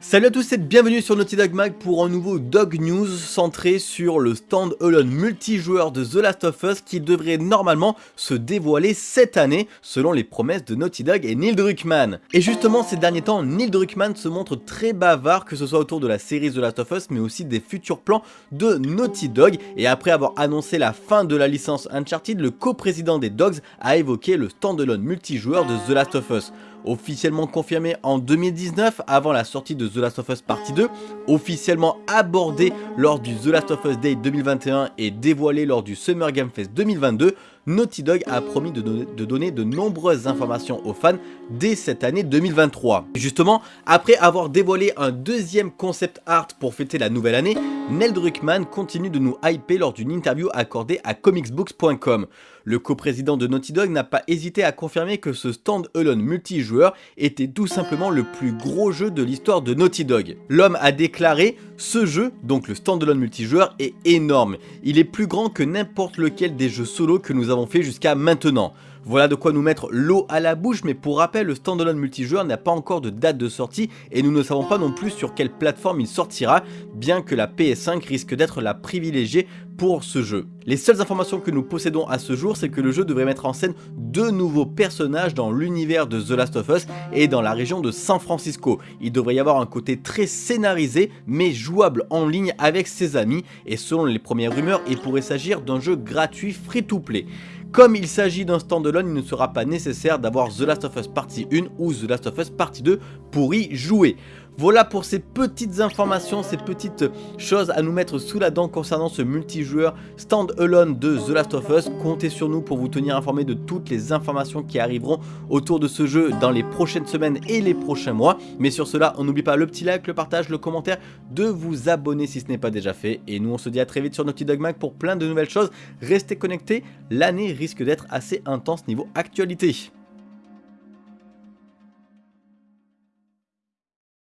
Salut à tous et bienvenue sur Naughty Dog Mag pour un nouveau Dog News centré sur le stand-alone multijoueur de The Last of Us qui devrait normalement se dévoiler cette année selon les promesses de Naughty Dog et Neil Druckmann. Et justement ces derniers temps, Neil Druckmann se montre très bavard que ce soit autour de la série The Last of Us mais aussi des futurs plans de Naughty Dog et après avoir annoncé la fin de la licence Uncharted, le co-président des Dogs a évoqué le stand-alone multijoueur de The Last of Us officiellement confirmé en 2019 avant la sortie de The Last of Us Partie 2, officiellement abordé lors du The Last of Us Day 2021 et dévoilé lors du Summer Game Fest 2022, Naughty Dog a promis de donner, de nombreuses informations aux fans dès cette année 2023. justement, après avoir dévoilé un deuxième concept art pour fêter la nouvelle année, Neil Druckmann continue de nous hyper lors d'une interview accordée à comicsbooks.com. Le coprésident de Naughty Dog n'a pas hésité à confirmer que ce stand-alone multijoueur était tout simplement le plus gros jeu de l'histoire de Naughty Dog. L'homme a déclaré « Ce jeu, donc le stand-alone multijoueur, est énorme. Il est plus grand que n'importe lequel des jeux solo que nous avons fait jusqu'à maintenant. Voilà de quoi nous mettre l'eau à la bouche, mais pour rappel, le standalone multijoueur n'a pas encore de date de sortie et nous ne savons pas non plus sur quelle plateforme il sortira, bien que la PS5 risque d'être la privilégiée pour ce jeu. Les seules informations que nous possédons à ce jour, c'est que le jeu devrait mettre en scène deux nouveaux personnages dans l'univers de The Last of Us et dans la région de San Francisco. Il devrait y avoir un côté très scénarisé, mais jouable en ligne avec ses amis, et selon les premières rumeurs, il pourrait s'agir d'un jeu gratuit free-to-play. Comme il s'agit d'un standalone, il ne sera pas nécessaire d'avoir The Last of Us Partie 1 ou The Last of Us Partie 2 pour y jouer. Voilà pour ces petites informations, ces petites choses à nous mettre sous la dent concernant ce multijoueur stand-alone de The Last of Us. Comptez sur nous pour vous tenir informé de toutes les informations qui arriveront autour de ce jeu dans les prochaines semaines et les prochains mois. Mais sur cela, on n'oublie pas le petit like, le partage, le commentaire, de vous abonner si ce n'est pas déjà fait. Et nous, on se dit à très vite sur Naughty Dog Mag pour plein de nouvelles choses. Restez connectés, l'année risque d'être assez intense niveau actualité.